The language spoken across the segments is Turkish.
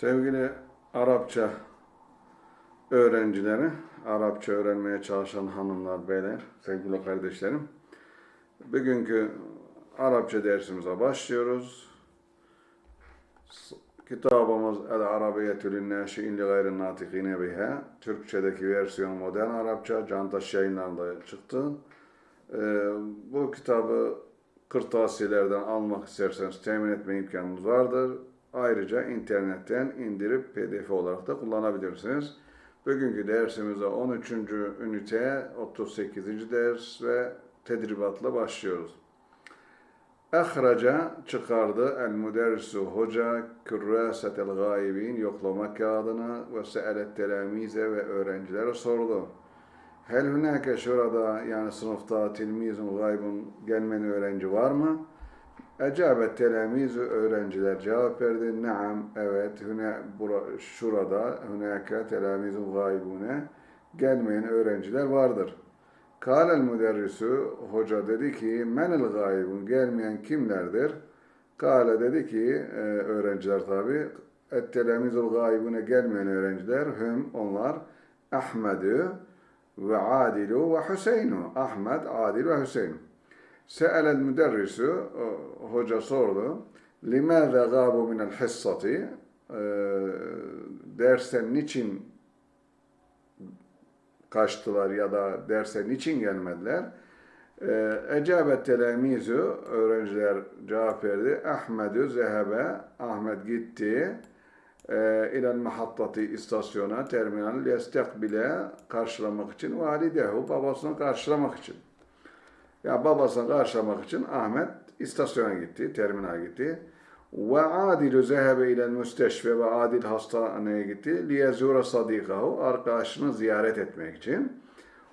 Sevgili Arapça öğrencileri, Arapça öğrenmeye çalışan hanımlar, beyler, sevgili kardeşlerim. Bugünkü Arapça dersimize başlıyoruz. Kitabımız El Arabiyetü Linnâşi'in li gayrin natikine biha. Türkçedeki versiyon modern Arapça, Cantaş yayınlarında çıktı. Ee, bu kitabı kırtasiyelerden almak isterseniz temin etme imkanınız vardır. Ayrıca internetten indirip pdf olarak da kullanabilirsiniz. Bugünkü dersimizde 13. ünite 38. ders ve tedribatla başlıyoruz. Ehraca çıkardı el müderrisu hoca kürrasetel gaibin yoklama kağıdını ve se'elet telamize ve öğrencilere sordu. Hel hünake şurada yani sınıfta tilmizun gaybun gelmeyen öğrenci var mı? Ecabet telamizü öğrenciler cevap verdi. Naam, evet, hüne, bura, şurada hünake telamizun gaybune gelmeyen öğrenciler vardır. Kâlel müderrisü, hoca dedi ki, menel gaybun, gelmeyen kimlerdir? Kâle dedi ki, e, öğrenciler tabi, et telamizul gaybune gelmeyen öğrenciler, hüm, onlar, Ahmedü ve Adilu ve Hüseynu. Ahmet, Adil ve Hüseyin. Se'elel müderrisu, hoca sordu, limâze gâbu minel hissati, e, dersten niçin kaçtılar ya da derse niçin gelmediler? Ee, Ecabet telamizü, öğrenciler cevap verdi. Ahmedü zehebe, Ahmet gitti. E, İlel mahattati istasyona, terminal, yestekbile karşılamak için, validehu, babasını karşılamak için. Ya babasını karşılamak için Ahmet istasyona gitti, terminal gitti. Ve Adil zehebe ile müsteşfe ve Adil hastaneye gitti. Liyezura sadikahu arkadaşını ziyaret etmek için.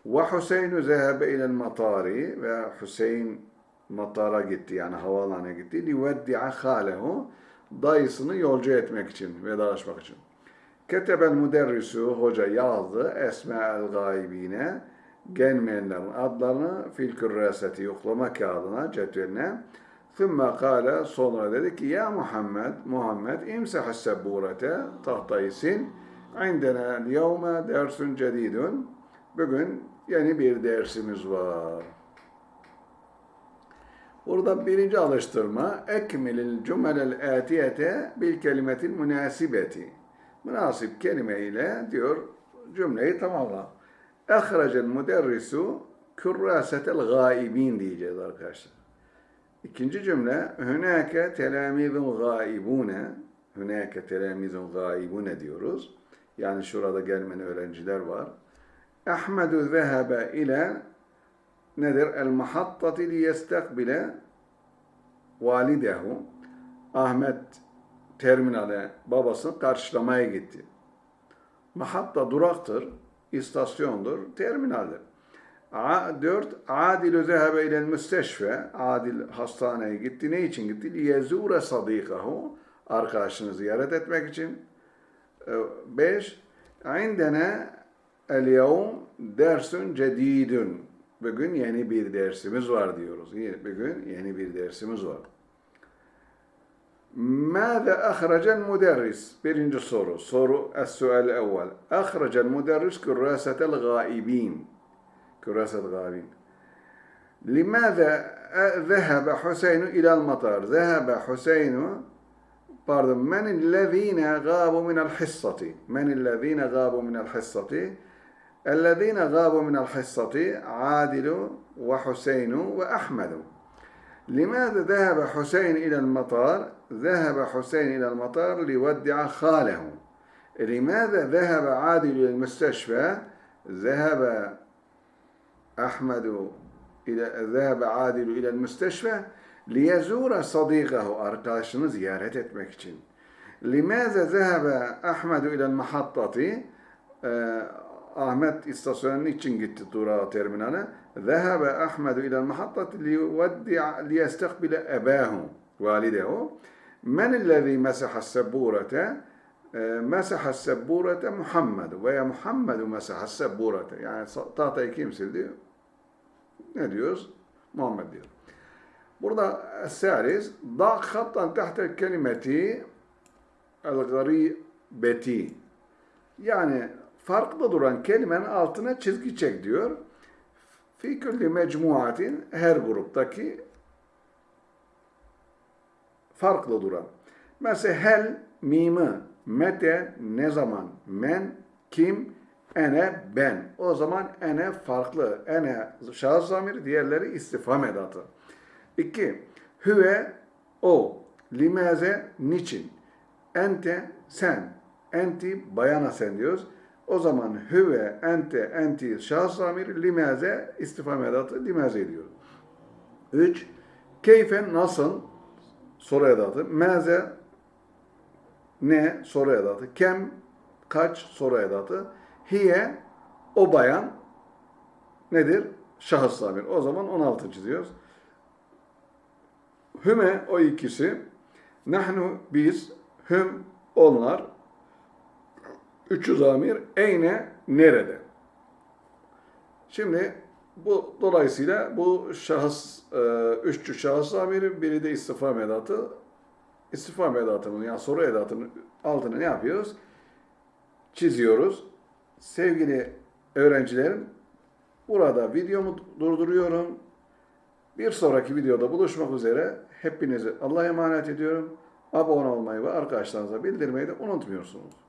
Ve Hüseyin zehebe ile matari ve Hüseyin matara gitti yani havaalanına gitti. Liveddi'a halehu dayısını yolcu etmek için, vedalaşmak için. Ketebel müderrisu hoca yazdı esma'el gaibine gelmeyenlerin adlarını fil kürreseti yoklama kağıdına, cetveline ثُمَّ قال sonra dedi ki ya Muhammed, Muhammed imsah sebburete tahtayı sil. عندنا اليوم dersun cedidun. Bugün yeni bir dersimiz var. Burada birinci alıştırma ekmilil cümelel atiyete bil kelimetil münasibeti. Münasip kelime ile diyor cümleyi tamamla. Ehrecel müderrisu kürrasetel gaibin diyeceğiz arkadaşlar. İkinci cümle hünake telamizun gaibune hünake telamizun gaibune diyoruz. Yani şurada gelmeyen öğrenciler var. Ahmedu zehebe ile nedir? El mahattati li yestekbile validehu. Ahmet terminale babasını karşılamaya gitti. Mahatta duraktır, istasyondur, terminaldir. A, dört, Adil zehebe ile müsteşfe. Adil hastaneye gitti. Ne için gitti? Liyezure sadikahu. Arkadaşını ziyaret etmek için. E, beş, indene el yevm dersun cedidun. Bugün yeni bir dersimiz var diyoruz. Bugün yeni bir dersimiz var. ماذا أخرج المدرس؟ Birinci soru. Soru السؤال الأول. أخرج المدرس كراسة الغائبين. كراسة الغابين لماذا ذهب حسين إلى المطار ذهب حسين pardon من الذين غابوا من الحصة من الذين غابوا من الحصة الذين غابوا من الحصة عادل وحسين وأحمد لماذا ذهب حسين إلى المطار؟ ذهب حسين إلى المطار ليودع خاله. لماذا ذهب عادل إلى المستشفى؟ ذهب أحمد إلى ذهب عادل إلى المستشفى ليزور صديقه arkadaşını ziyaret etmek. لماذا ذهب أحمد إلى المحطة؟ Ahmet istasyonu için gitti durağa terminale. Zehebe Ahmedu ilel mahattati liyestekbile ebahu validehu. Men illezî mesaha sebburete e, mesaha sebburete Muhammedu veya Muhammedu mesaha sebburete. Yani tahtayı kim sildi? Ne diyoruz? Muhammed diyor. Burada Saris da hattan tahta kelimeti el garibeti yani farklı duran kelimenin altına çizgi çek diyor. Fi mecmuatin her gruptaki farklı duran. Mesela hel mimi, mete ne zaman, men, kim, ene, ben. O zaman ene farklı. Ene şahıs zamiri, diğerleri istifham edatı. İki, hüve, o, limaze, niçin, ente, sen, enti, bayana sen diyoruz. O zaman hüve, ente, enti, şahıs zamiri, limaze, istifham edatı, limaze diyoruz. Üç, keyfe, nasıl, soru edatı. Meze ne soru edatı. Kem kaç soru edatı. Hiye o bayan nedir? Şahıs zamir. O zaman 16 çiziyoruz. Hüme o ikisi. Nahnu biz. Hüm onlar. Üçü zamir. Eyne nerede? Şimdi bu dolayısıyla bu şahıs e, üççü şahıs zamiri, biri de istifham edatı. İstifham edatının yani soru edatının altını ne yapıyoruz? Çiziyoruz. Sevgili öğrencilerim, burada videomu durduruyorum. Bir sonraki videoda buluşmak üzere. Hepinizi Allah'a emanet ediyorum. Abone olmayı ve arkadaşlarınıza bildirmeyi de unutmuyorsunuz.